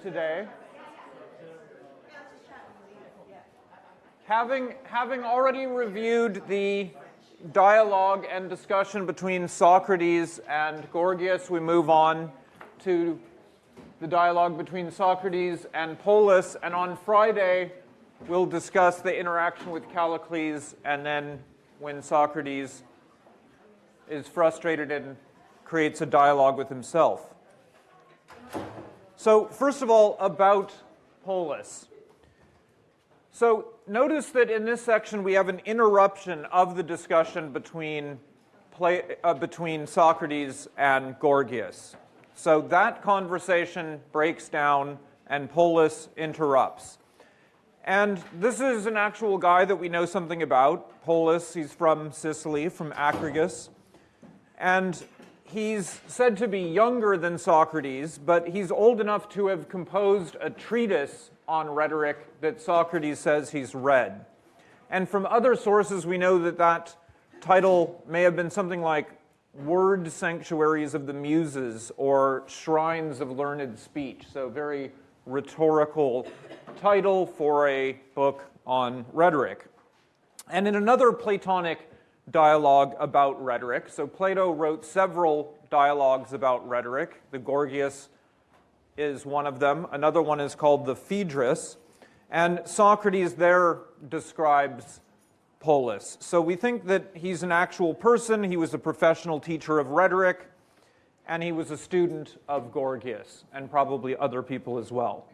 today. Having, having already reviewed the dialogue and discussion between Socrates and Gorgias, we move on to the dialogue between Socrates and Polus. And on Friday, we'll discuss the interaction with Callicles and then when Socrates is frustrated and creates a dialogue with himself. So first of all, about Polus. So notice that in this section we have an interruption of the discussion between, play, uh, between Socrates and Gorgias. So that conversation breaks down and Polus interrupts. And this is an actual guy that we know something about, Polus. He's from Sicily, from Acragas. And he's said to be younger than Socrates, but he's old enough to have composed a treatise on rhetoric that Socrates says he's read. And from other sources, we know that that title may have been something like Word Sanctuaries of the Muses or Shrines of Learned Speech. So, very rhetorical title for a book on rhetoric. And in another Platonic dialogue about rhetoric. So Plato wrote several dialogues about rhetoric. The Gorgias is one of them. Another one is called the Phaedrus. And Socrates there describes Polus. So we think that he's an actual person. He was a professional teacher of rhetoric, and he was a student of Gorgias, and probably other people as well.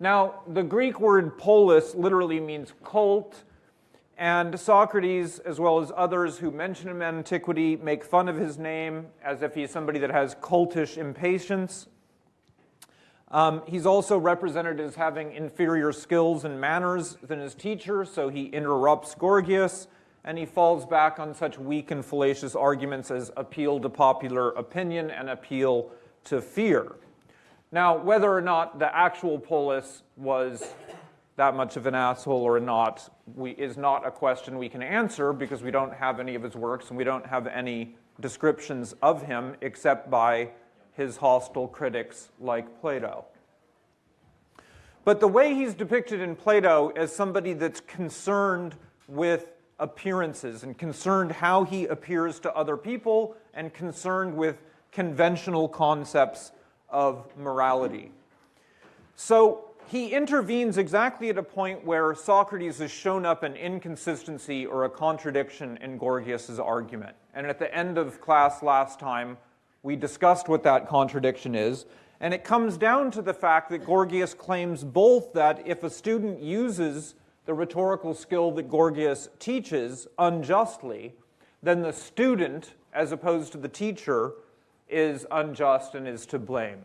Now, the Greek word polis literally means colt, and Socrates, as well as others who mention him in antiquity, make fun of his name as if he's somebody that has cultish impatience. Um, he's also represented as having inferior skills and manners than his teacher, so he interrupts Gorgias, and he falls back on such weak and fallacious arguments as appeal to popular opinion and appeal to fear. Now, whether or not the actual Polus was that much of an asshole or not we, is not a question we can answer because we don't have any of his works and we don't have any descriptions of him except by his hostile critics like Plato. But the way he's depicted in Plato as somebody that's concerned with appearances and concerned how he appears to other people and concerned with conventional concepts of morality. So he intervenes exactly at a point where Socrates has shown up an inconsistency or a contradiction in Gorgias's argument. And at the end of class last time, we discussed what that contradiction is. And it comes down to the fact that Gorgias claims both that if a student uses the rhetorical skill that Gorgias teaches unjustly, then the student, as opposed to the teacher, is unjust and is to blame.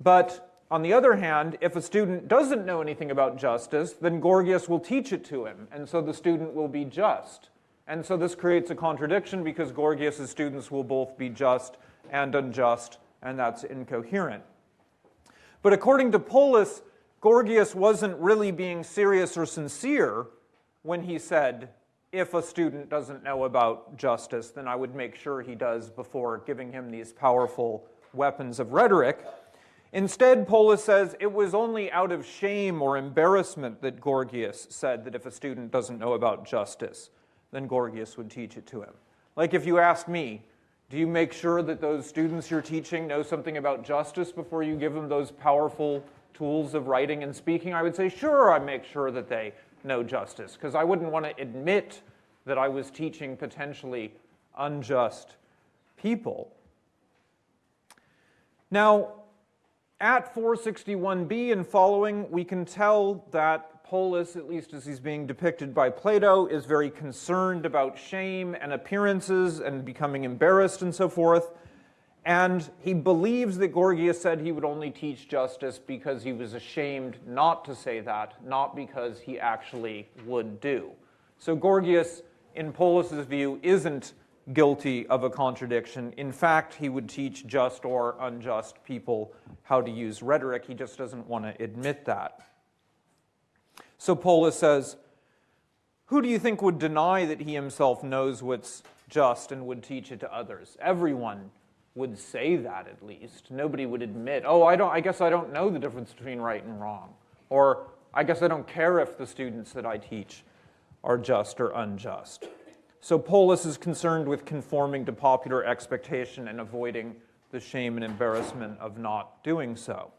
But on the other hand, if a student doesn't know anything about justice, then Gorgias will teach it to him, and so the student will be just. And so this creates a contradiction because Gorgias' students will both be just and unjust, and that's incoherent. But according to Polus, Gorgias wasn't really being serious or sincere when he said, if a student doesn't know about justice, then I would make sure he does before giving him these powerful weapons of rhetoric. Instead, Polus says it was only out of shame or embarrassment that Gorgias said that if a student doesn't know about justice, then Gorgias would teach it to him. Like if you ask me, do you make sure that those students you're teaching know something about justice before you give them those powerful tools of writing and speaking? I would say, sure, I make sure that they know justice, because I wouldn't want to admit that I was teaching potentially unjust people. Now, at 461b and following, we can tell that Polus, at least as he's being depicted by Plato, is very concerned about shame and appearances and becoming embarrassed and so forth. And he believes that Gorgias said he would only teach justice because he was ashamed not to say that, not because he actually would do. So Gorgias, in Polus's view, isn't guilty of a contradiction. In fact, he would teach just or unjust people how to use rhetoric. He just doesn't want to admit that. So Polus says, Who do you think would deny that he himself knows what's just and would teach it to others? Everyone would say that at least. Nobody would admit, oh, I, don't, I guess I don't know the difference between right and wrong. Or I guess I don't care if the students that I teach are just or unjust. So Polus is concerned with conforming to popular expectation and avoiding the shame and embarrassment of not doing so.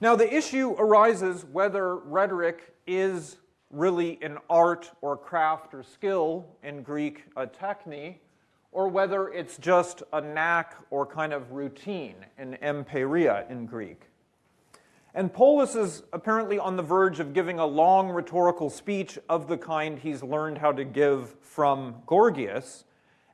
Now, the issue arises whether rhetoric is really an art or craft or skill, in Greek, a techne, or whether it's just a knack or kind of routine, an empeiria in Greek. And Polus is apparently on the verge of giving a long rhetorical speech of the kind he's learned how to give from Gorgias,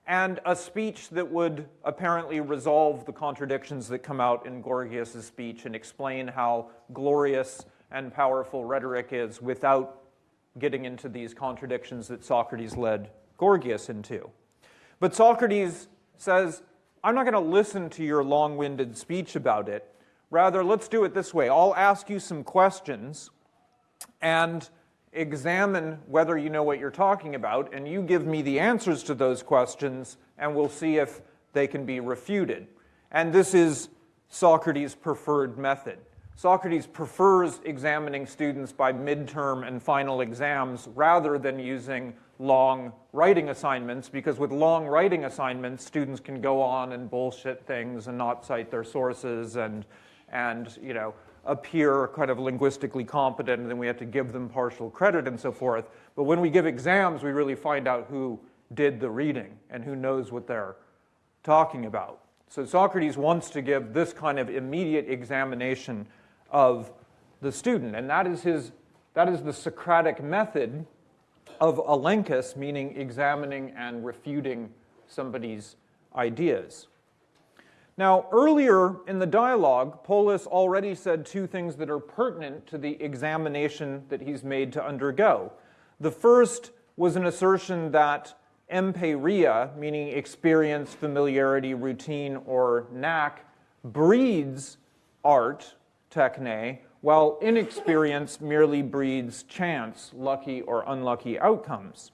and a speech that would apparently resolve the contradictions that come out in Gorgias' speech and explain how glorious and powerful rhetoric is without getting into these contradictions that Socrates led Gorgias into. But Socrates says, I'm not going to listen to your long-winded speech about it. Rather, let's do it this way. I'll ask you some questions, and examine whether you know what you're talking about, and you give me the answers to those questions, and we'll see if they can be refuted. And this is Socrates' preferred method. Socrates prefers examining students by midterm and final exams rather than using long writing assignments because with long writing assignments, students can go on and bullshit things and not cite their sources and, and you know, appear kind of linguistically competent and then we have to give them partial credit and so forth. But when we give exams, we really find out who did the reading and who knows what they're talking about. So Socrates wants to give this kind of immediate examination of the student, and that is, his, that is the Socratic method of elenchus, meaning examining and refuting somebody's ideas. Now, earlier in the dialogue, Polus already said two things that are pertinent to the examination that he's made to undergo. The first was an assertion that empeiria, meaning experience, familiarity, routine, or knack, breeds art, techne, while inexperience merely breeds chance, lucky or unlucky outcomes.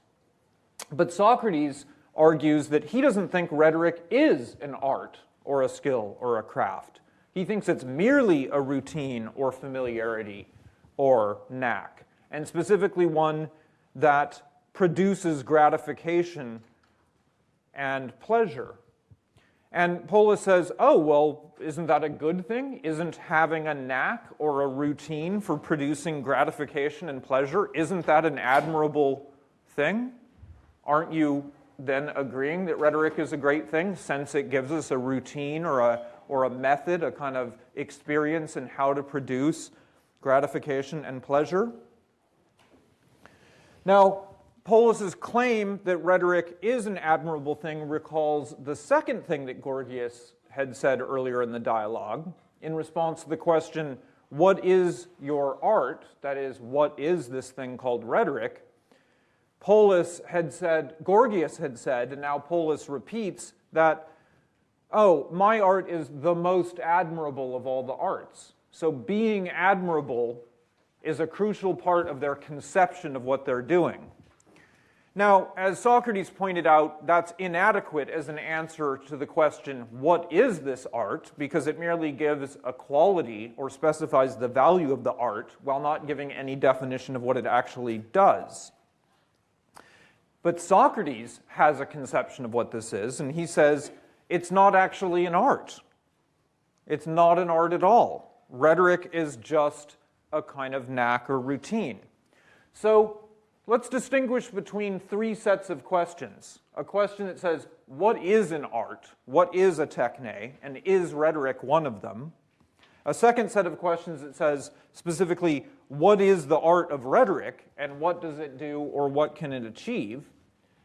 But Socrates argues that he doesn't think rhetoric is an art or a skill or a craft. He thinks it's merely a routine or familiarity or knack, and specifically one that produces gratification and pleasure. And Polus says, oh, well, isn't that a good thing? Isn't having a knack or a routine for producing gratification and pleasure, isn't that an admirable thing? Aren't you then agreeing that rhetoric is a great thing since it gives us a routine or a, or a method, a kind of experience in how to produce gratification and pleasure. Now, Polus's claim that rhetoric is an admirable thing recalls the second thing that Gorgias had said earlier in the dialogue in response to the question, what is your art? That is, what is this thing called rhetoric? Polus had said, Gorgias had said, and now Polus repeats that, oh, my art is the most admirable of all the arts. So being admirable is a crucial part of their conception of what they're doing. Now, as Socrates pointed out, that's inadequate as an answer to the question, what is this art? Because it merely gives a quality or specifies the value of the art while not giving any definition of what it actually does. But Socrates has a conception of what this is, and he says it's not actually an art. It's not an art at all. Rhetoric is just a kind of knack or routine. So let's distinguish between three sets of questions. A question that says, what is an art? What is a techne? And is rhetoric one of them? A second set of questions that says, specifically, what is the art of rhetoric and what does it do or what can it achieve?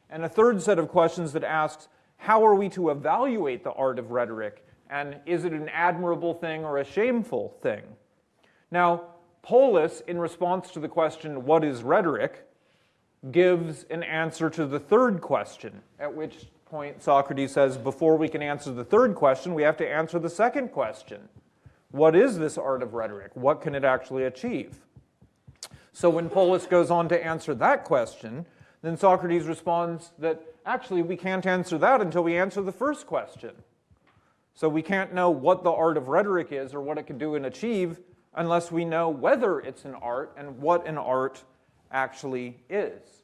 And a third set of questions that asks, how are we to evaluate the art of rhetoric and is it an admirable thing or a shameful thing? Now, Polus, in response to the question, what is rhetoric, gives an answer to the third question, at which point Socrates says, before we can answer the third question, we have to answer the second question. What is this art of rhetoric? What can it actually achieve? So when Polus goes on to answer that question, then Socrates responds that actually, we can't answer that until we answer the first question. So we can't know what the art of rhetoric is or what it can do and achieve unless we know whether it's an art and what an art actually is.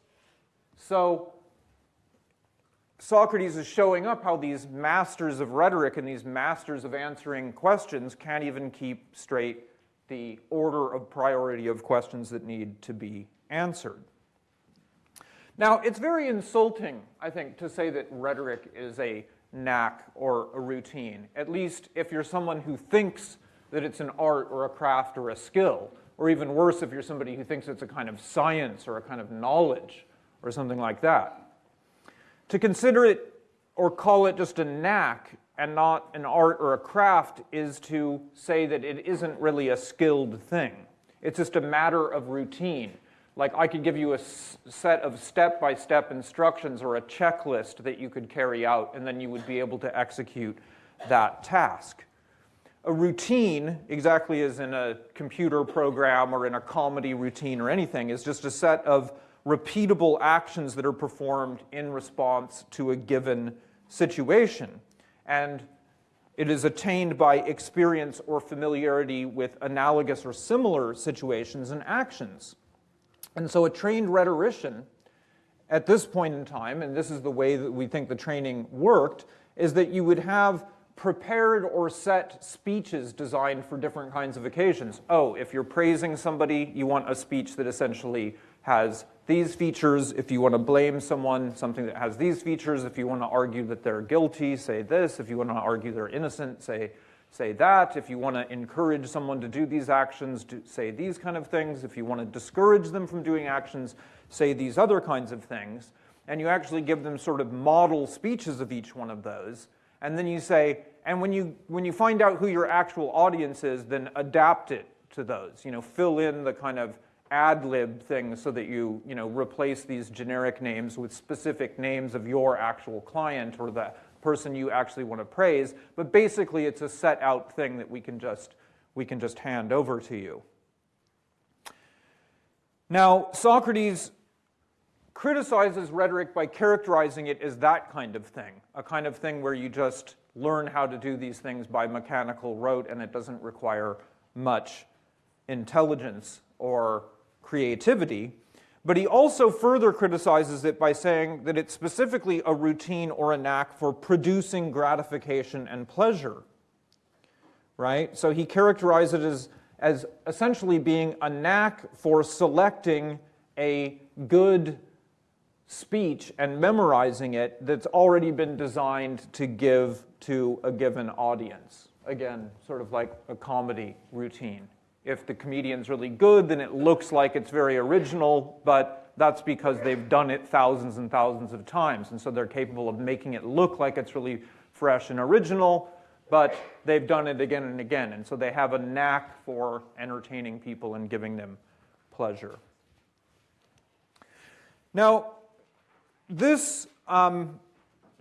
So Socrates is showing up how these masters of rhetoric and these masters of answering questions can't even keep straight the order of priority of questions that need to be answered. Now, it's very insulting, I think, to say that rhetoric is a knack or a routine, at least if you're someone who thinks that it's an art or a craft or a skill, or even worse if you're somebody who thinks it's a kind of science or a kind of knowledge or something like that. To consider it or call it just a knack and not an art or a craft is to say that it isn't really a skilled thing. It's just a matter of routine. Like I could give you a set of step-by-step -step instructions or a checklist that you could carry out and then you would be able to execute that task. A routine, exactly as in a computer program or in a comedy routine or anything, is just a set of repeatable actions that are performed in response to a given situation. And it is attained by experience or familiarity with analogous or similar situations and actions. And so a trained rhetorician at this point in time, and this is the way that we think the training worked, is that you would have prepared or set speeches designed for different kinds of occasions. Oh, if you're praising somebody, you want a speech that essentially has these features. If you want to blame someone, something that has these features. If you want to argue that they're guilty, say this. If you want to argue they're innocent, say, say that. If you want to encourage someone to do these actions, do, say these kind of things. If you want to discourage them from doing actions, say these other kinds of things. And you actually give them sort of model speeches of each one of those. And then you say, and when you, when you find out who your actual audience is, then adapt it to those. You know, fill in the kind of ad lib things so that you, you know, replace these generic names with specific names of your actual client or the person you actually want to praise. But basically, it's a set out thing that we can just, we can just hand over to you. Now, Socrates criticizes rhetoric by characterizing it as that kind of thing, a kind of thing where you just learn how to do these things by mechanical rote and it doesn't require much intelligence or creativity, but he also further criticizes it by saying that it's specifically a routine or a knack for producing gratification and pleasure. Right? So he characterizes it as, as essentially being a knack for selecting a good speech and memorizing it that's already been designed to give to a given audience. Again, sort of like a comedy routine. If the comedian's really good, then it looks like it's very original, but that's because they've done it thousands and thousands of times. And so they're capable of making it look like it's really fresh and original, but they've done it again and again. And so they have a knack for entertaining people and giving them pleasure. Now, this um,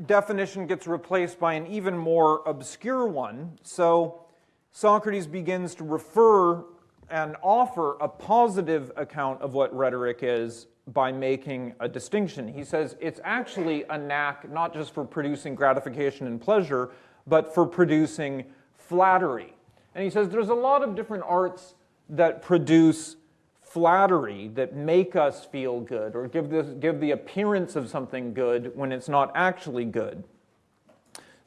definition gets replaced by an even more obscure one. So Socrates begins to refer and offer a positive account of what rhetoric is by making a distinction. He says it's actually a knack not just for producing gratification and pleasure, but for producing flattery. And he says there's a lot of different arts that produce flattery, that make us feel good, or give, this, give the appearance of something good when it's not actually good.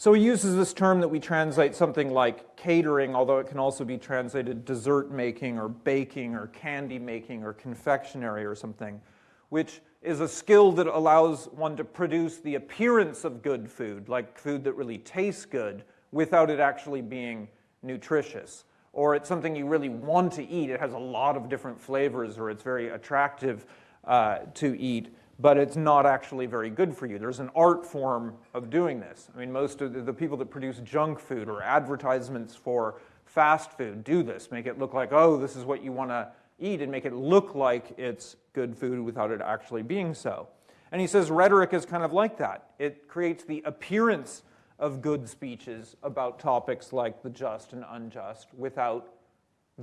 So he uses this term that we translate something like catering, although it can also be translated dessert making or baking or candy making or confectionery or something, which is a skill that allows one to produce the appearance of good food, like food that really tastes good, without it actually being nutritious. Or it's something you really want to eat. It has a lot of different flavors or it's very attractive uh, to eat but it's not actually very good for you. There's an art form of doing this. I mean, most of the people that produce junk food or advertisements for fast food do this, make it look like, oh, this is what you want to eat, and make it look like it's good food without it actually being so. And he says rhetoric is kind of like that. It creates the appearance of good speeches about topics like the just and unjust without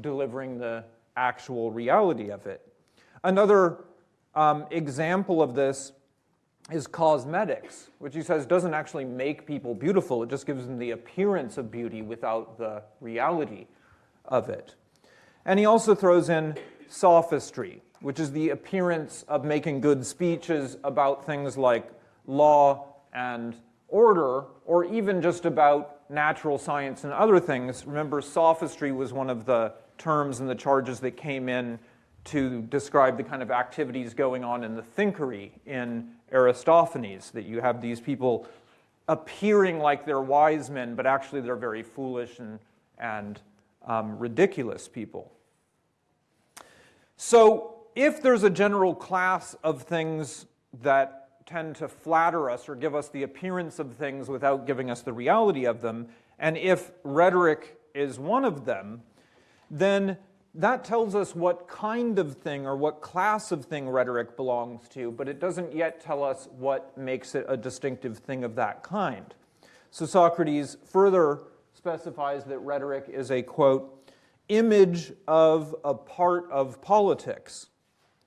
delivering the actual reality of it. Another um, example of this is cosmetics, which he says doesn't actually make people beautiful. It just gives them the appearance of beauty without the reality of it. And he also throws in sophistry, which is the appearance of making good speeches about things like law and order, or even just about natural science and other things. Remember, sophistry was one of the terms and the charges that came in to describe the kind of activities going on in the thinkery in Aristophanes, that you have these people appearing like they're wise men, but actually they're very foolish and, and um, ridiculous people. So if there's a general class of things that tend to flatter us or give us the appearance of things without giving us the reality of them, and if rhetoric is one of them, then that tells us what kind of thing or what class of thing rhetoric belongs to, but it doesn't yet tell us what makes it a distinctive thing of that kind. So Socrates further specifies that rhetoric is a, quote, image of a part of politics.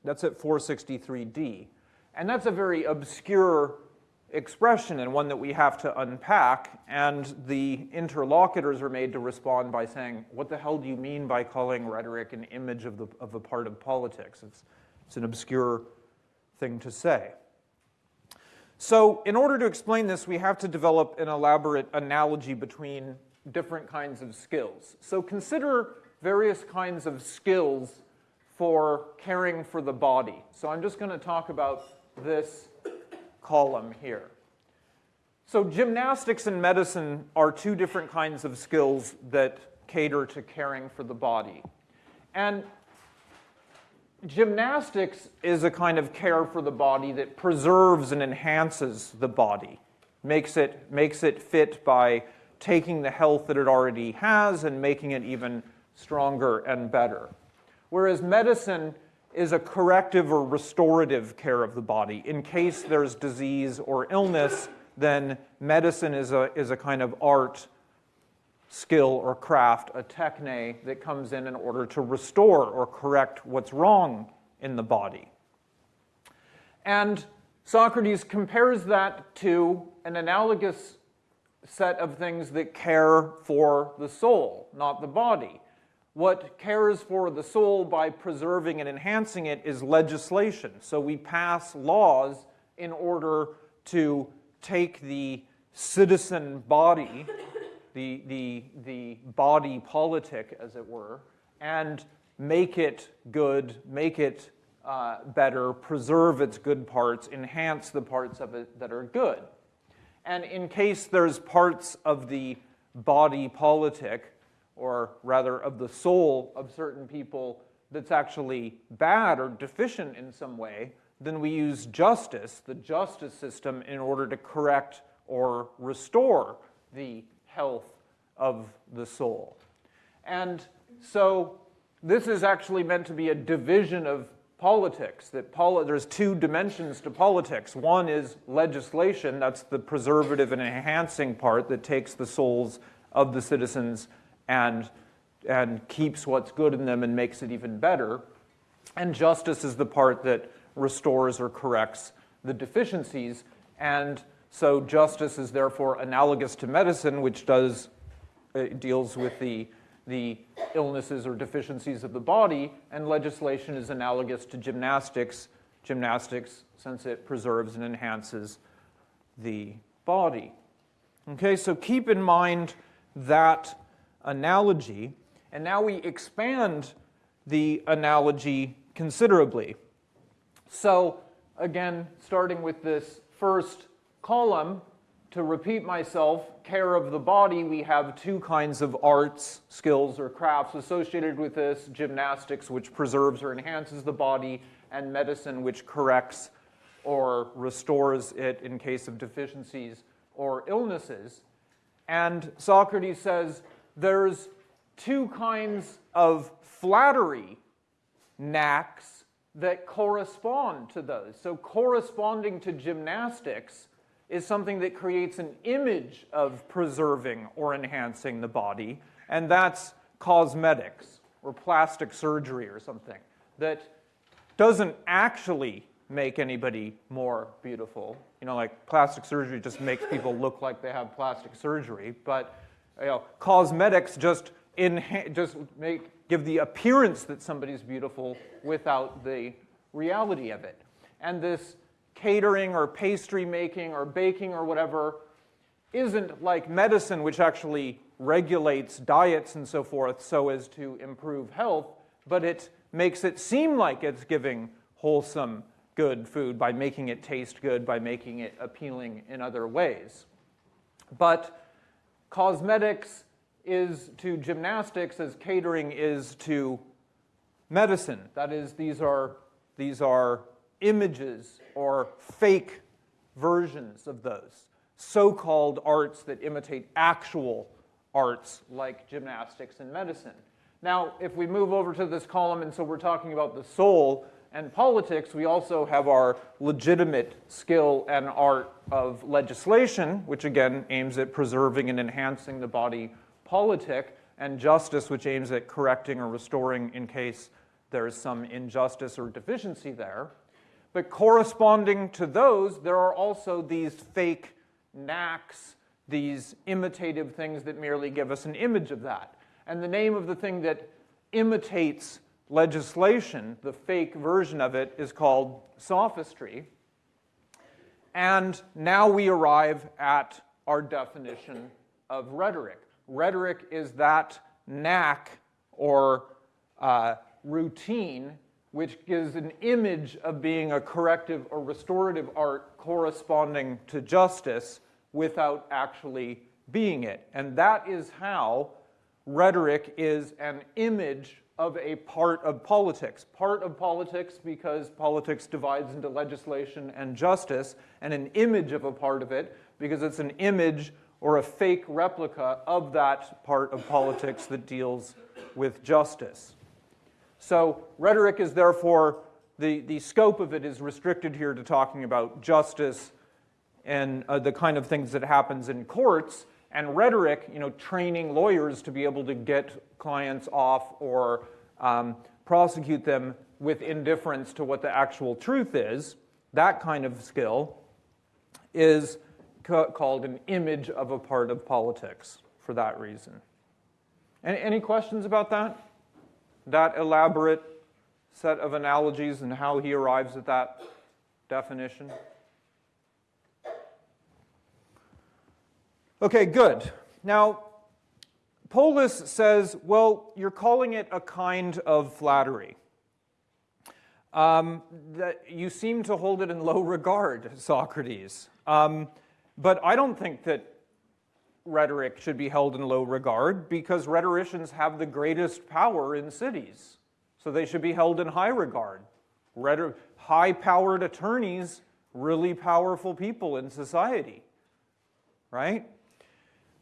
That's at 463d. And that's a very obscure expression and one that we have to unpack. And the interlocutors are made to respond by saying, what the hell do you mean by calling rhetoric an image of, the, of a part of politics? It's, it's an obscure thing to say. So in order to explain this, we have to develop an elaborate analogy between different kinds of skills. So consider various kinds of skills for caring for the body. So I'm just going to talk about this column here. So gymnastics and medicine are two different kinds of skills that cater to caring for the body. And gymnastics is a kind of care for the body that preserves and enhances the body, makes it, makes it fit by taking the health that it already has and making it even stronger and better. Whereas medicine is a corrective or restorative care of the body. In case there's disease or illness, then medicine is a, is a kind of art, skill, or craft, a techne that comes in in order to restore or correct what's wrong in the body. And Socrates compares that to an analogous set of things that care for the soul, not the body. What cares for the soul by preserving and enhancing it is legislation. So we pass laws in order to take the citizen body, the, the, the body politic, as it were, and make it good, make it uh, better, preserve its good parts, enhance the parts of it that are good. And in case there's parts of the body politic or rather of the soul of certain people that's actually bad or deficient in some way, then we use justice, the justice system, in order to correct or restore the health of the soul. And so this is actually meant to be a division of politics, that poli there's two dimensions to politics. One is legislation, that's the preservative and enhancing part that takes the souls of the citizens and, and keeps what's good in them and makes it even better. And justice is the part that restores or corrects the deficiencies. And so justice is therefore analogous to medicine, which does uh, deals with the, the illnesses or deficiencies of the body, and legislation is analogous to gymnastics, gymnastics since it preserves and enhances the body. Okay, so keep in mind that analogy, and now we expand the analogy considerably. So again, starting with this first column, to repeat myself, care of the body, we have two kinds of arts, skills, or crafts associated with this, gymnastics, which preserves or enhances the body, and medicine, which corrects or restores it in case of deficiencies or illnesses. And Socrates says there's two kinds of flattery knacks that correspond to those. So corresponding to gymnastics is something that creates an image of preserving or enhancing the body, and that's cosmetics or plastic surgery or something that doesn't actually make anybody more beautiful, You know, like plastic surgery just makes people look like they have plastic surgery, but you know, cosmetics just just make give the appearance that somebody's beautiful without the reality of it. And this catering or pastry making or baking or whatever isn't like medicine, which actually regulates diets and so forth so as to improve health, but it makes it seem like it's giving wholesome, good food by making it taste good, by making it appealing in other ways. But cosmetics is to gymnastics as catering is to medicine. That is, these are, these are images or fake versions of those so called arts that imitate actual arts like gymnastics and medicine. Now, if we move over to this column, and so we're talking about the soul and politics, we also have our legitimate skill and art of legislation, which again aims at preserving and enhancing the body politic, and justice, which aims at correcting or restoring in case there is some injustice or deficiency there. But corresponding to those, there are also these fake knacks, these imitative things that merely give us an image of that. And the name of the thing that imitates legislation, the fake version of it, is called sophistry. And now we arrive at our definition of rhetoric. Rhetoric is that knack or uh, routine which gives an image of being a corrective or restorative art corresponding to justice without actually being it. And that is how rhetoric is an image of a part of politics. Part of politics because politics divides into legislation and justice, and an image of a part of it because it's an image or a fake replica of that part of politics that deals with justice. So rhetoric is therefore, the, the scope of it is restricted here to talking about justice and uh, the kind of things that happens in courts, and rhetoric, you know, training lawyers to be able to get clients off or um, prosecute them with indifference to what the actual truth is, that kind of skill is ca called an image of a part of politics for that reason. Any, any questions about that? that elaborate set of analogies and how he arrives at that definition? Okay, good. Now, Polus says, well, you're calling it a kind of flattery. Um, that you seem to hold it in low regard, Socrates. Um, but I don't think that rhetoric should be held in low regard because rhetoricians have the greatest power in cities. So they should be held in high regard. high powered attorneys, really powerful people in society. Right?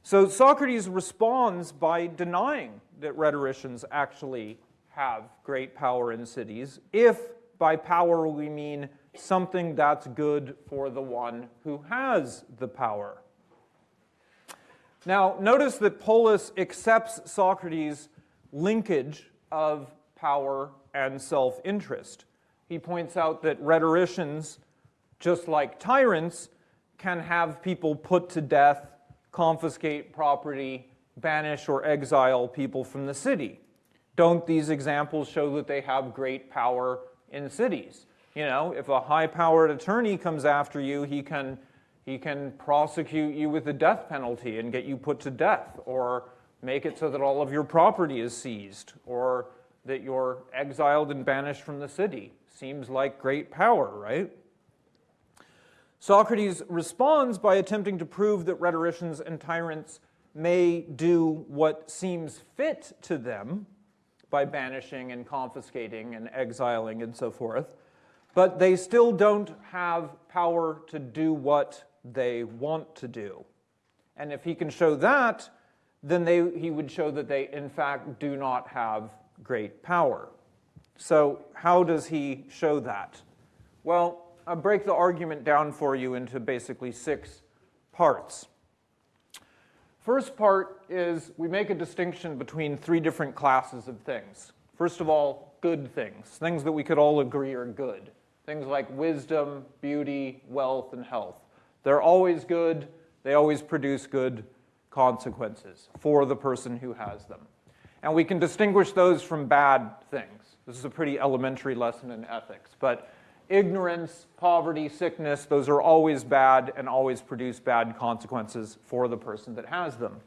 So Socrates responds by denying that rhetoricians actually have great power in cities, if by power we mean something that's good for the one who has the power. Now, notice that Polus accepts Socrates' linkage of power and self-interest. He points out that rhetoricians, just like tyrants, can have people put to death, confiscate property, banish or exile people from the city. Don't these examples show that they have great power in cities? You know, if a high-powered attorney comes after you, he can he can prosecute you with the death penalty and get you put to death, or make it so that all of your property is seized, or that you're exiled and banished from the city. Seems like great power, right? Socrates responds by attempting to prove that rhetoricians and tyrants may do what seems fit to them by banishing and confiscating and exiling and so forth, but they still don't have power to do what they want to do. And if he can show that, then they, he would show that they, in fact, do not have great power. So how does he show that? Well, I'll break the argument down for you into basically six parts. First part is we make a distinction between three different classes of things. First of all, good things, things that we could all agree are good. Things like wisdom, beauty, wealth, and health. They're always good, they always produce good consequences for the person who has them. And we can distinguish those from bad things. This is a pretty elementary lesson in ethics. But ignorance, poverty, sickness, those are always bad and always produce bad consequences for the person that has them.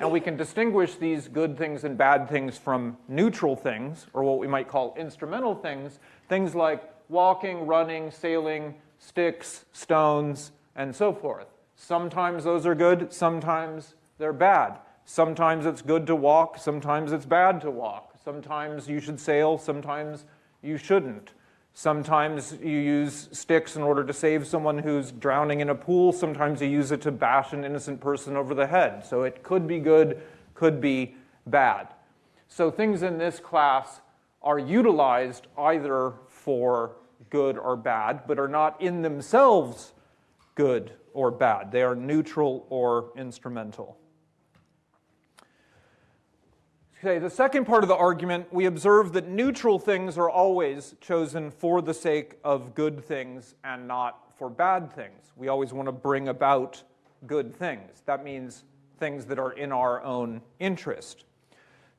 And we can distinguish these good things and bad things from neutral things, or what we might call instrumental things, things like walking, running, sailing, sticks, stones, and so forth. Sometimes those are good, sometimes they're bad. Sometimes it's good to walk, sometimes it's bad to walk. Sometimes you should sail, sometimes you shouldn't. Sometimes you use sticks in order to save someone who's drowning in a pool. Sometimes you use it to bash an innocent person over the head. So it could be good, could be bad. So things in this class are utilized either for good or bad, but are not in themselves good or bad. They are neutral or instrumental. Okay, the second part of the argument, we observe that neutral things are always chosen for the sake of good things and not for bad things. We always want to bring about good things. That means things that are in our own interest.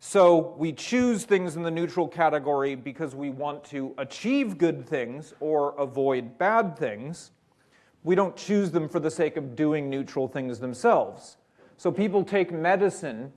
So we choose things in the neutral category because we want to achieve good things or avoid bad things. We don't choose them for the sake of doing neutral things themselves. So people take medicine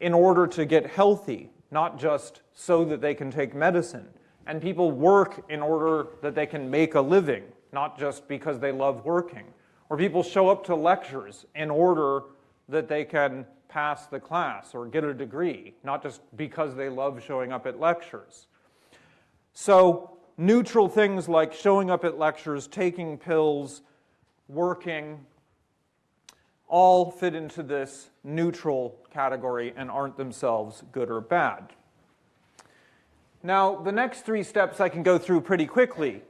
in order to get healthy, not just so that they can take medicine. And people work in order that they can make a living, not just because they love working. Or people show up to lectures in order that they can pass the class or get a degree, not just because they love showing up at lectures. So neutral things like showing up at lectures, taking pills, working, all fit into this neutral category and aren't themselves good or bad. Now, the next three steps I can go through pretty quickly.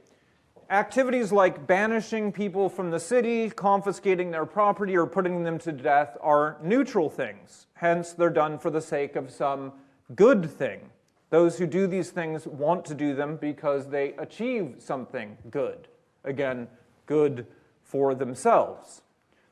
Activities like banishing people from the city, confiscating their property, or putting them to death are neutral things. Hence, they're done for the sake of some good thing. Those who do these things want to do them because they achieve something good. Again, good for themselves.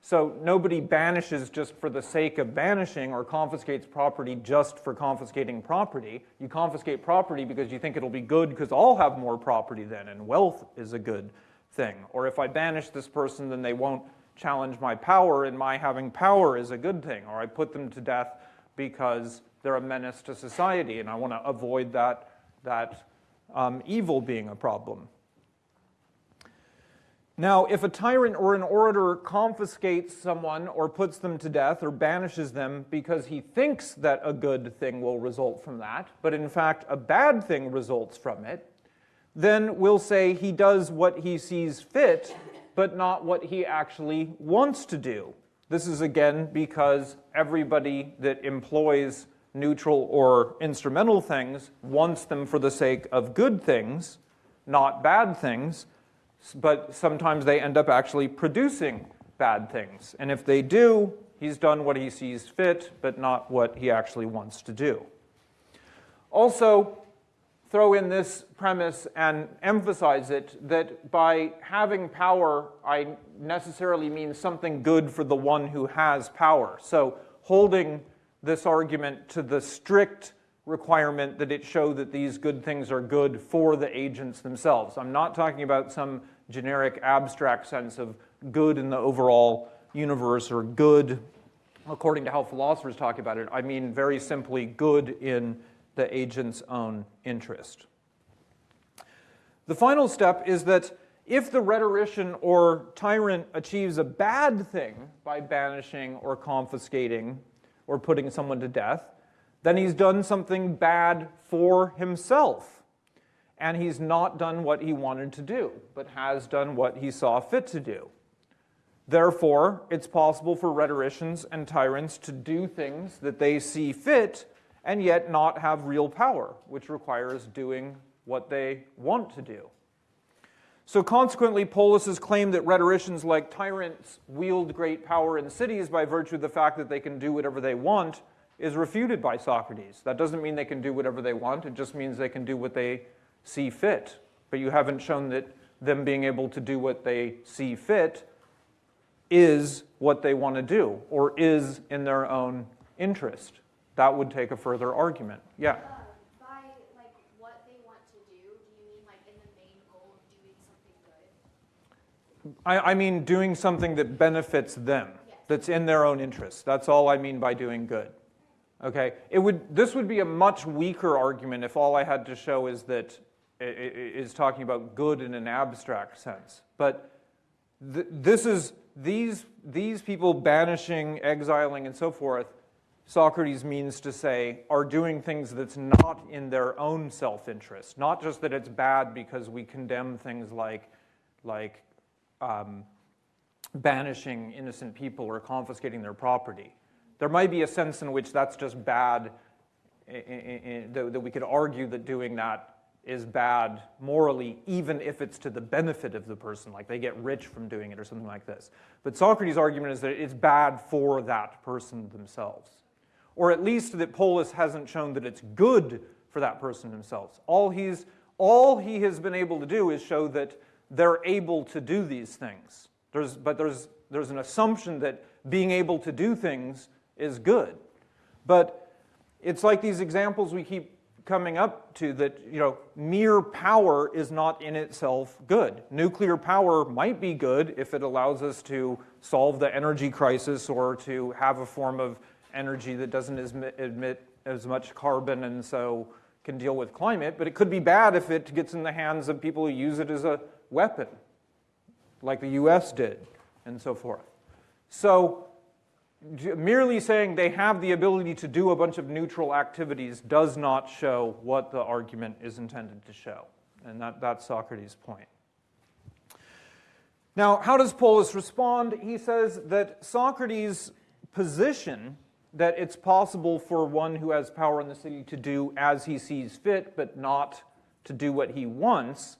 So nobody banishes just for the sake of banishing or confiscates property just for confiscating property. You confiscate property because you think it'll be good because I'll have more property then, and wealth is a good thing. Or if I banish this person, then they won't challenge my power, and my having power is a good thing. Or I put them to death because they're a menace to society, and I want to avoid that, that um, evil being a problem. Now, if a tyrant or an orator confiscates someone or puts them to death or banishes them because he thinks that a good thing will result from that, but in fact a bad thing results from it, then we'll say he does what he sees fit, but not what he actually wants to do. This is again because everybody that employs neutral or instrumental things wants them for the sake of good things, not bad things, but sometimes they end up actually producing bad things. And if they do, he's done what he sees fit, but not what he actually wants to do. Also, throw in this premise and emphasize it that by having power, I necessarily mean something good for the one who has power. So holding this argument to the strict requirement that it show that these good things are good for the agents themselves. I'm not talking about some generic abstract sense of good in the overall universe or good according to how philosophers talk about it. I mean very simply good in the agent's own interest. The final step is that if the rhetorician or tyrant achieves a bad thing by banishing or confiscating or putting someone to death, then he's done something bad for himself. And he's not done what he wanted to do, but has done what he saw fit to do. Therefore, it's possible for rhetoricians and tyrants to do things that they see fit and yet not have real power, which requires doing what they want to do. So consequently, Polus's claim that rhetoricians like tyrants wield great power in cities by virtue of the fact that they can do whatever they want is refuted by Socrates. That doesn't mean they can do whatever they want, it just means they can do what they see fit. But you haven't shown that them being able to do what they see fit is what they want to do or is in their own interest. That would take a further argument. Yeah. Uh, by like what they want to do, do you mean like in the main goal of doing something good? I, I mean doing something that benefits them, Yes. that's in their own interest. That's all I mean by doing good. Okay? It would, this would be a much weaker argument if all I had to show is that i- i- talking about good in an abstract sense. But th- this is these these people banishing, exiling, and so forth. Socrates means to say are doing things that's not in their own self-interest, not just that it's bad because we condemn things like like um, banishing innocent people or confiscating their property. There might be a sense in which that's just bad, that we could argue that doing that is bad morally, even if it's to the benefit of the person, like they get rich from doing it or something like this. But Socrates' argument is that it's bad for that person themselves. Or at least that Polus hasn't shown that it's good for that person themselves. All, he's, all he has been able to do is show that they're able to do these things. There's, but there's, there's an assumption that being able to do things is good. But it's like these examples we keep coming up to that, you know, mere power is not in itself good. Nuclear power might be good if it allows us to solve the energy crisis or to have a form of energy that doesn't emit, as much carbon and so can deal with climate, but it could be bad if it gets in the hands of people who use it as a weapon, like the US did, and so forth. So merely saying they have the ability to do a bunch of neutral activities does not show what the argument is intended to show. And that, that's Socrates' point. Now, how does Polus respond? He says that Socrates' position that it's possible for one who has power in the city to do as he sees fit, but not to do what he wants,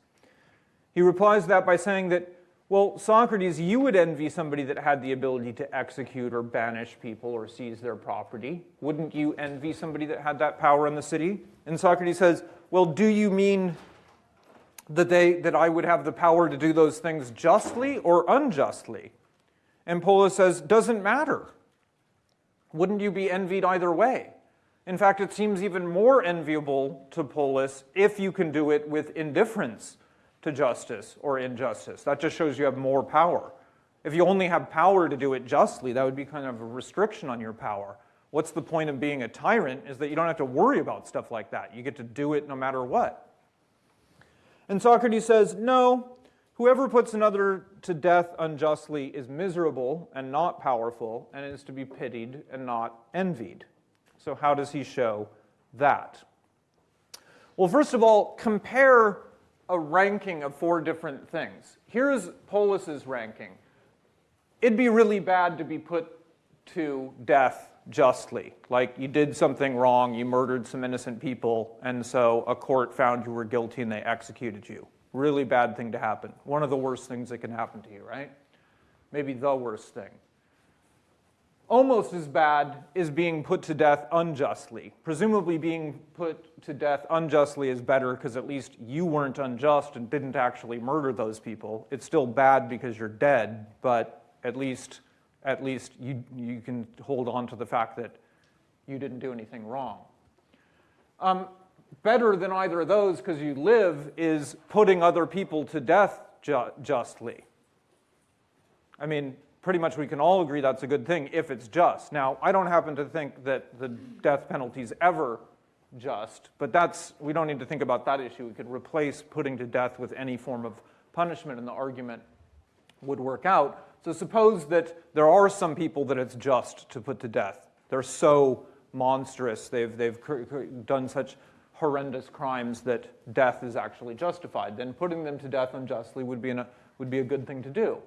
he replies to that by saying that, well, Socrates, you would envy somebody that had the ability to execute or banish people or seize their property. Wouldn't you envy somebody that had that power in the city? And Socrates says, well, do you mean that, they, that I would have the power to do those things justly or unjustly? And Polus says, doesn't matter. Wouldn't you be envied either way? In fact, it seems even more enviable to Polus if you can do it with indifference to justice or injustice. That just shows you have more power. If you only have power to do it justly, that would be kind of a restriction on your power. What's the point of being a tyrant is that you don't have to worry about stuff like that. You get to do it no matter what. And Socrates says, no, whoever puts another to death unjustly is miserable and not powerful and is to be pitied and not envied. So, how does he show that? Well, first of all, compare a ranking of four different things. Here's Polus's ranking. It'd be really bad to be put to death justly. Like you did something wrong, you murdered some innocent people, and so a court found you were guilty and they executed you. Really bad thing to happen. One of the worst things that can happen to you, right? Maybe the worst thing. Almost as bad is being put to death unjustly. Presumably, being put to death unjustly is better because at least you weren't unjust and didn't actually murder those people. It's still bad because you're dead, but at least, at least you, you can hold on to the fact that you didn't do anything wrong. Um, better than either of those because you live is putting other people to death ju- justly. I mean, pretty much we can all agree that's a good thing if it's just. Now, I don't happen to think that the death penalty is ever just, but that's we don't need to think about that issue. We could replace putting to death with any form of punishment and the argument would work out. So suppose that there are some people that it's just to put to death. They're so monstrous, they've, they've done such horrendous crimes that death is actually justified. Then putting them to death unjustly would be, an, would be a good thing to do.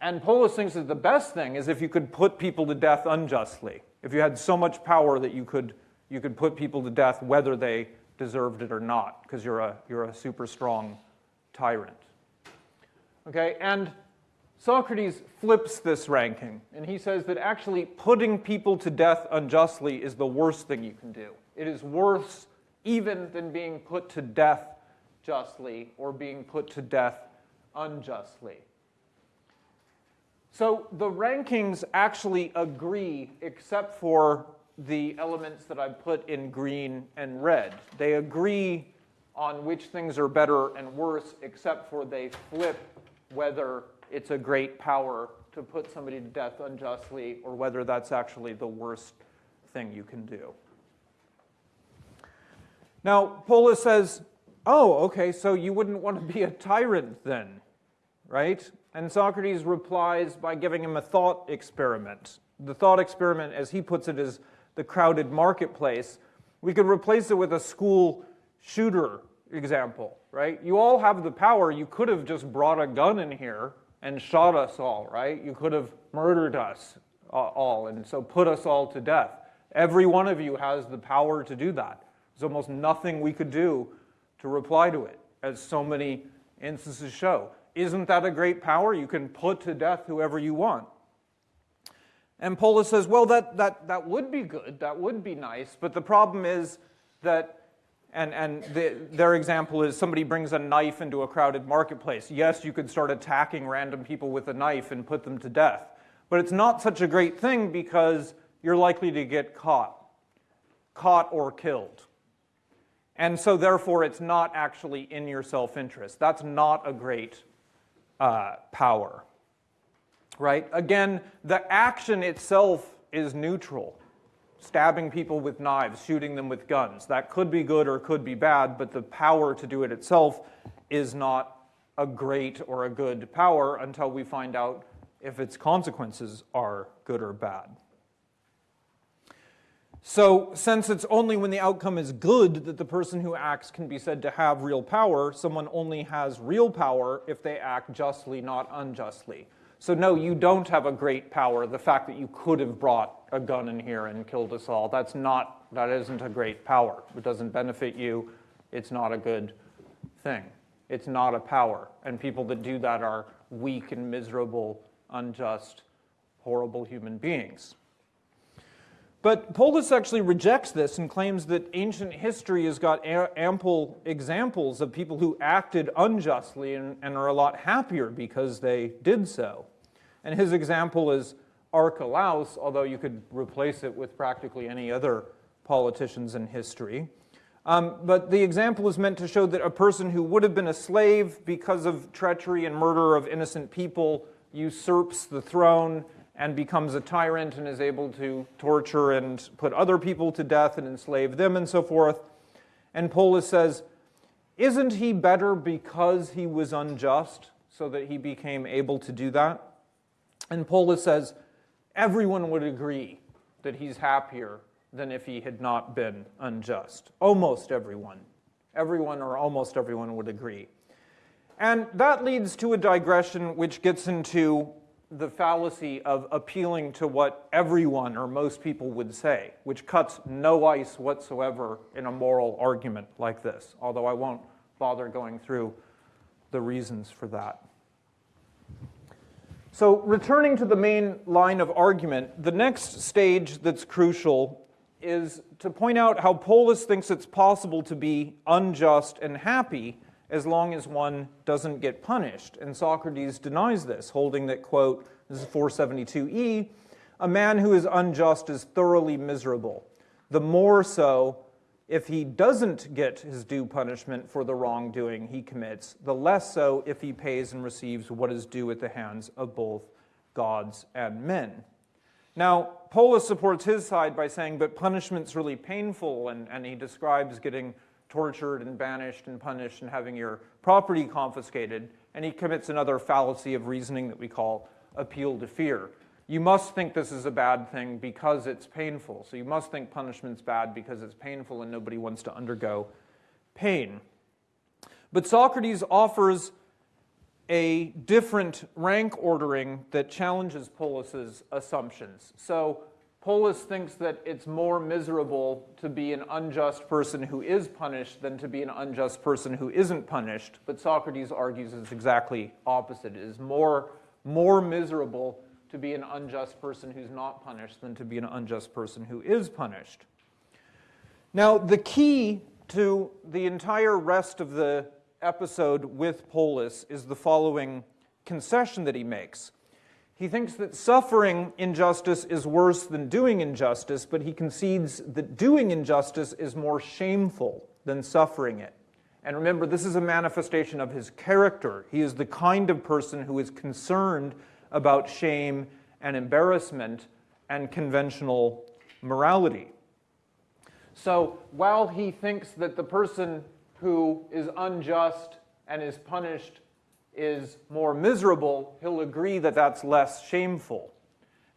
And Polus thinks that the best thing is if you could put people to death unjustly. If you had so much power that you could, you could put people to death whether they deserved it or not, because you're a, you're a super strong tyrant. Okay, and Socrates flips this ranking, and he says that actually putting people to death unjustly is the worst thing you can do. It is worse even than being put to death justly or being put to death unjustly. So the rankings actually agree except for the elements that I put in green and red. They agree on which things are better and worse except for they flip whether it's a great power to put somebody to death unjustly or whether that's actually the worst thing you can do. Now, Polus says, oh, okay, so you wouldn't want to be a tyrant then, right? And Socrates replies by giving him a thought experiment. The thought experiment, as he puts it, is the crowded marketplace. We could replace it with a school shooter example, right? You all have the power. You could have just brought a gun in here and shot us all, right? You could have murdered us uh, all and so put us all to death. Every one of you has the power to do that. There's almost nothing we could do to reply to it, as so many instances show. Isn't that a great power? You can put to death whoever you want. And Polus says, well, that, that, that would be good, that would be nice, but the problem is that and, and the, their example is somebody brings a knife into a crowded marketplace. Yes, you could start attacking random people with a knife and put them to death. But it's not such a great thing because you're likely to get caught, caught or killed. And so therefore it's not actually in your self-interest. That's not a great uh, power, right? Again, the action itself is neutral stabbing people with knives, shooting them with guns. That could be good or could be bad, but the power to do it itself is not a great or a good power until we find out if its consequences are good or bad. So, since it's only when the outcome is good that the person who acts can be said to have real power, someone only has real power if they act justly, not unjustly. So no, you don't have a great power. The fact that you could have brought a gun in here and killed us all, that's not, that isn't a great power. It doesn't benefit you. It's not a good thing. It's not a power. And people that do that are weak and miserable, unjust, horrible human beings. But Polus actually rejects this and claims that ancient history has got ample examples of people who acted unjustly and, and, are a lot happier because they did so. And his example is Archelaus, although you could replace it with practically any other politicians in history. Um, but the example is meant to show that a person who would have been a slave because of treachery and murder of innocent people usurps the throne and becomes a tyrant and is able to torture and put other people to death and enslave them and so forth. And Polus says, isn't he better because he was unjust so that he became able to do that? And Polus says, everyone would agree that he's happier than if he had not been unjust. Almost everyone. Everyone or almost everyone would agree. And that leads to a digression which gets into the fallacy of appealing to what everyone or most people would say, which cuts no ice whatsoever in a moral argument like this, although I won't bother going through the reasons for that. So returning to the main line of argument, the next stage that's crucial is to point out how Polus thinks it's possible to be unjust and happy as long as one doesn't get punished. And Socrates denies this, holding that, quote, this is 472e, a man who is unjust is thoroughly miserable, the more so if he doesn't get his due punishment for the wrongdoing he commits, the less so if he pays and receives what is due at the hands of both gods and men. Now, Polus supports his side by saying, but punishment's really painful, and, and he describes getting tortured and banished and punished and having your property confiscated, and he commits another fallacy of reasoning that we call appeal to fear you must think this is a bad thing because it's painful. So you must think punishment's bad because it's painful and nobody wants to undergo pain. But Socrates offers a different rank ordering that challenges Polus's assumptions. So Polus thinks that it's more miserable to be an unjust person who is punished than to be an unjust person who isn't punished. But Socrates argues it's exactly opposite. It is more, more miserable to be an unjust person who's not punished than to be an unjust person who is punished. Now, the key to the entire rest of the episode with Polus is the following concession that he makes. He thinks that suffering injustice is worse than doing injustice, but he concedes that doing injustice is more shameful than suffering it. And remember, this is a manifestation of his character. He is the kind of person who is concerned about shame and embarrassment and conventional morality. So while he thinks that the person who is unjust and is punished is more miserable, he'll agree that that's less shameful.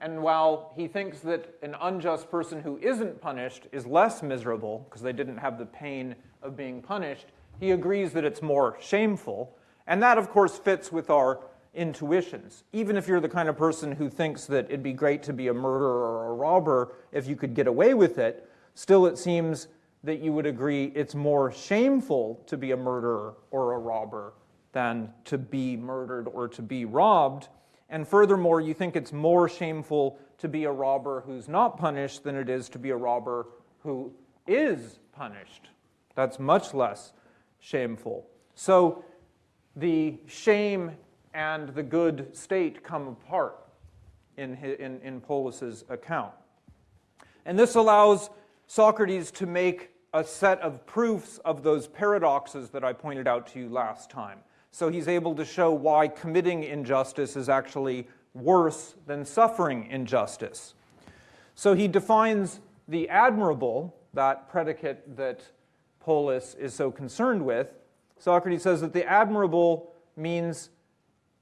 And while he thinks that an unjust person who isn't punished is less miserable because they didn't have the pain of being punished, he agrees that it's more shameful. And that, of course, fits with our intuitions. Even if you're the kind of person who thinks that it'd be great to be a murderer or a robber if you could get away with it, still it seems that you would agree it's more shameful to be a murderer or a robber than to be murdered or to be robbed. And furthermore, you think it's more shameful to be a robber who's not punished than it is to be a robber who is punished. That's much less shameful. So the shame and the good state come apart in, in, in Polus's account. And this allows Socrates to make a set of proofs of those paradoxes that I pointed out to you last time. So he's able to show why committing injustice is actually worse than suffering injustice. So he defines the admirable, that predicate that Polus is so concerned with. Socrates says that the admirable means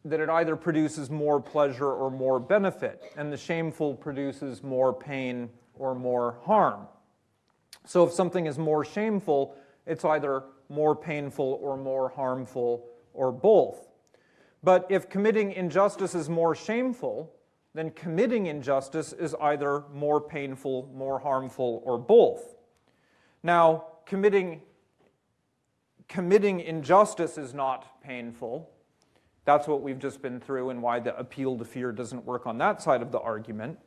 that it either produces more pleasure or more benefit, and the shameful produces more pain or more harm. So if something is more shameful, it's either more painful or more harmful or both. But if committing injustice is more shameful, then committing injustice is either more painful, more harmful, or both. Now, committing, committing injustice is not painful. That's what we've just been through and why the appeal to fear doesn't work on that side of the argument.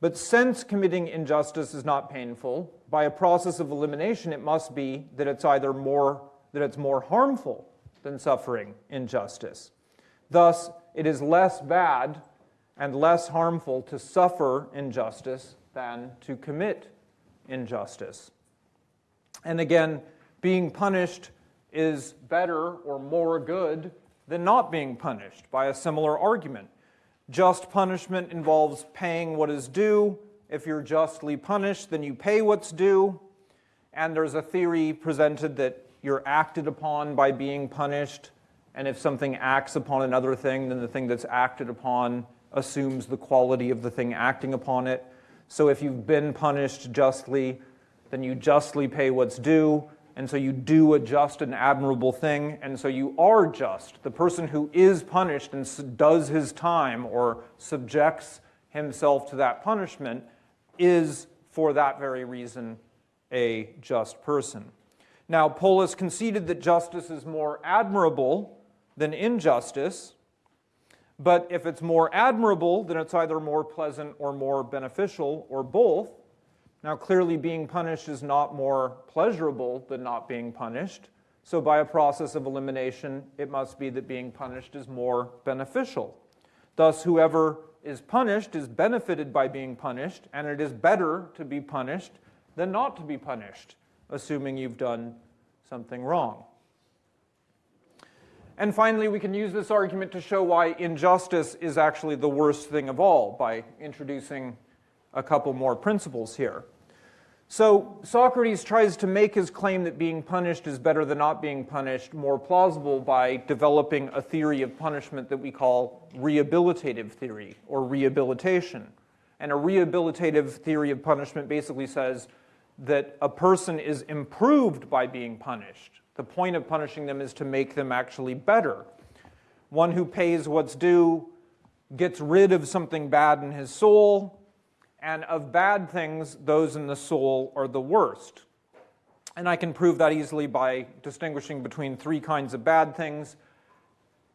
But since committing injustice is not painful, by a process of elimination, it must be that it's either more, that it's more harmful than suffering injustice. Thus, it is less bad and less harmful to suffer injustice than to commit injustice. And again, being punished is better or more good than not being punished by a similar argument. Just punishment involves paying what is due. If you're justly punished, then you pay what's due. And there's a theory presented that you're acted upon by being punished. And if something acts upon another thing, then the thing that's acted upon assumes the quality of the thing acting upon it. So if you've been punished justly, then you justly pay what's due. And so you do a just and admirable thing, and so you are just. The person who is punished and does his time or subjects himself to that punishment is, for that very reason, a just person. Now, Polus conceded that justice is more admirable than injustice, but if it's more admirable, then it's either more pleasant or more beneficial or both. Now, clearly, being punished is not more pleasurable than not being punished. So, by a process of elimination, it must be that being punished is more beneficial. Thus, whoever is punished is benefited by being punished, and it is better to be punished than not to be punished, assuming you've done something wrong. And finally, we can use this argument to show why injustice is actually the worst thing of all by introducing a couple more principles here. So Socrates tries to make his claim that being punished is better than not being punished more plausible by developing a theory of punishment that we call rehabilitative theory or rehabilitation. And a rehabilitative theory of punishment basically says that a person is improved by being punished. The point of punishing them is to make them actually better. One who pays what's due gets rid of something bad in his soul, and of bad things, those in the soul are the worst. And I can prove that easily by distinguishing between three kinds of bad things.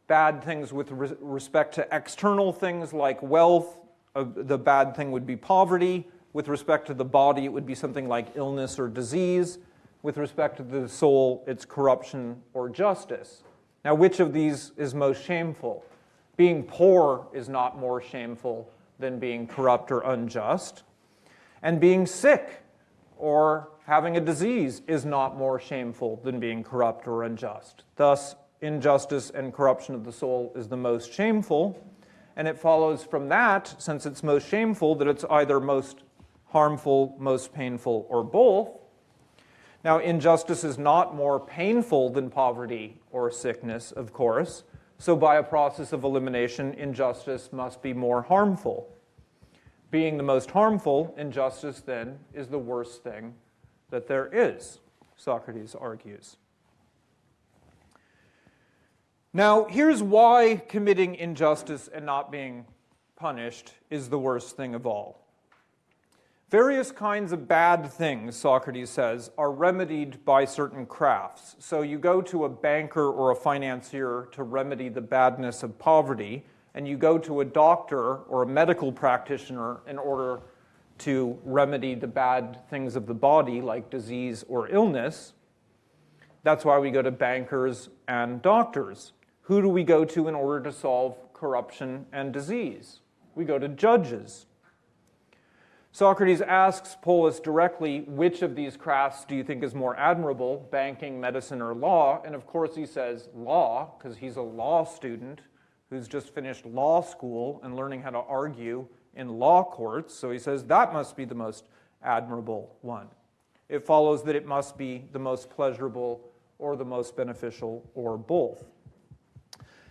Bad things with re respect to external things like wealth, uh, the bad thing would be poverty. With respect to the body, it would be something like illness or disease. With respect to the soul, it's corruption or justice. Now, which of these is most shameful? Being poor is not more shameful than being corrupt or unjust. And being sick or having a disease is not more shameful than being corrupt or unjust. Thus, injustice and corruption of the soul is the most shameful. And it follows from that, since it's most shameful, that it's either most harmful, most painful, or both. Now, injustice is not more painful than poverty or sickness, of course. So, by a process of elimination, injustice must be more harmful. Being the most harmful, injustice then is the worst thing that there is, Socrates argues. Now, here's why committing injustice and not being punished is the worst thing of all. Various kinds of bad things, Socrates says, are remedied by certain crafts. So you go to a banker or a financier to remedy the badness of poverty, and you go to a doctor or a medical practitioner in order to remedy the bad things of the body, like disease or illness. That's why we go to bankers and doctors. Who do we go to in order to solve corruption and disease? We go to judges. Socrates asks Polus directly, which of these crafts do you think is more admirable, banking, medicine, or law? And of course he says law, because he's a law student who's just finished law school and learning how to argue in law courts. So he says that must be the most admirable one. It follows that it must be the most pleasurable or the most beneficial or both.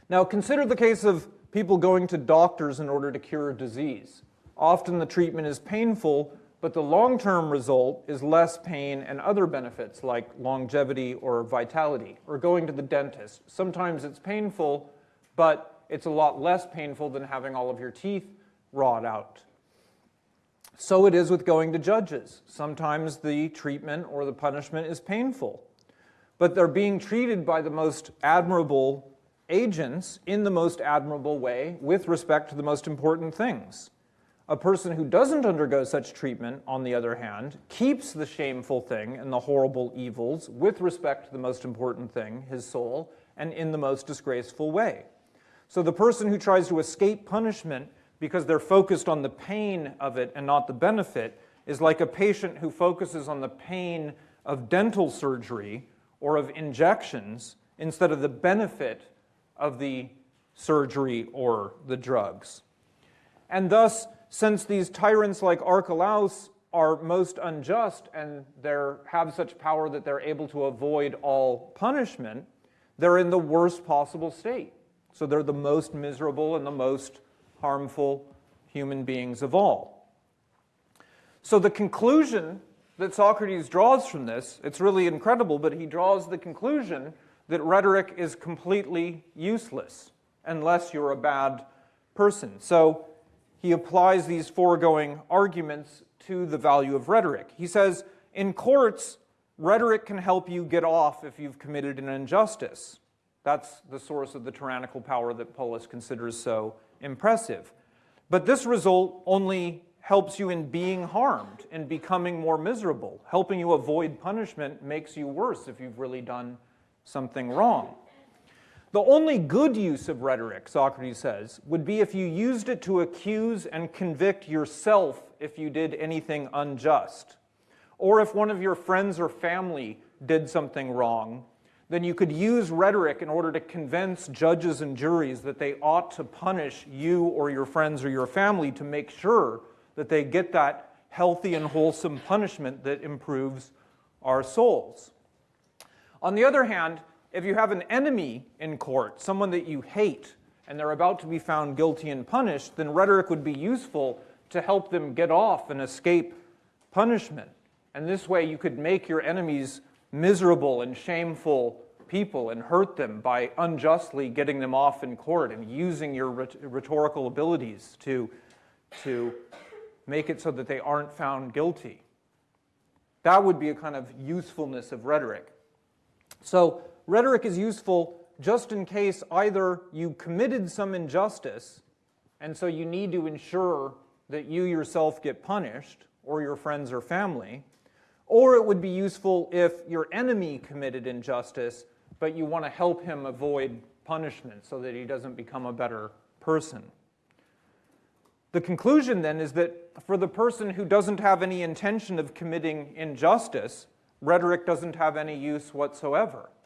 Now consider the case of people going to doctors in order to cure a disease. Often the treatment is painful, but the long-term result is less pain and other benefits like longevity or vitality, or going to the dentist. Sometimes it's painful, but it's a lot less painful than having all of your teeth rot out. So it is with going to judges. Sometimes the treatment or the punishment is painful, but they're being treated by the most admirable agents in the most admirable way with respect to the most important things. A person who doesn't undergo such treatment, on the other hand, keeps the shameful thing and the horrible evils with respect to the most important thing, his soul, and in the most disgraceful way. So the person who tries to escape punishment because they're focused on the pain of it and not the benefit is like a patient who focuses on the pain of dental surgery or of injections instead of the benefit of the surgery or the drugs. And thus, since these tyrants like Archelaus are most unjust and have such power that they're able to avoid all punishment, they're in the worst possible state. So they're the most miserable and the most harmful human beings of all. So the conclusion that Socrates draws from this, it's really incredible, but he draws the conclusion that rhetoric is completely useless unless you're a bad person. So he applies these foregoing arguments to the value of rhetoric. He says, in courts, rhetoric can help you get off if you've committed an injustice. That's the source of the tyrannical power that Polus considers so impressive. But this result only helps you in being harmed and becoming more miserable. Helping you avoid punishment makes you worse if you've really done something wrong. The only good use of rhetoric, Socrates says, would be if you used it to accuse and convict yourself if you did anything unjust. Or if one of your friends or family did something wrong, then you could use rhetoric in order to convince judges and juries that they ought to punish you or your friends or your family to make sure that they get that healthy and wholesome punishment that improves our souls. On the other hand, if you have an enemy in court, someone that you hate, and they're about to be found guilty and punished, then rhetoric would be useful to help them get off and escape punishment. And this way you could make your enemies miserable and shameful people and hurt them by unjustly getting them off in court and using your rhetorical abilities to, to make it so that they aren't found guilty. That would be a kind of usefulness of rhetoric. So rhetoric is useful just in case either you committed some injustice and so you need to ensure that you yourself get punished or your friends or family, or it would be useful if your enemy committed injustice but you want to help him avoid punishment so that he doesn't become a better person. The conclusion then is that for the person who doesn't have any intention of committing injustice, rhetoric doesn't have any use whatsoever.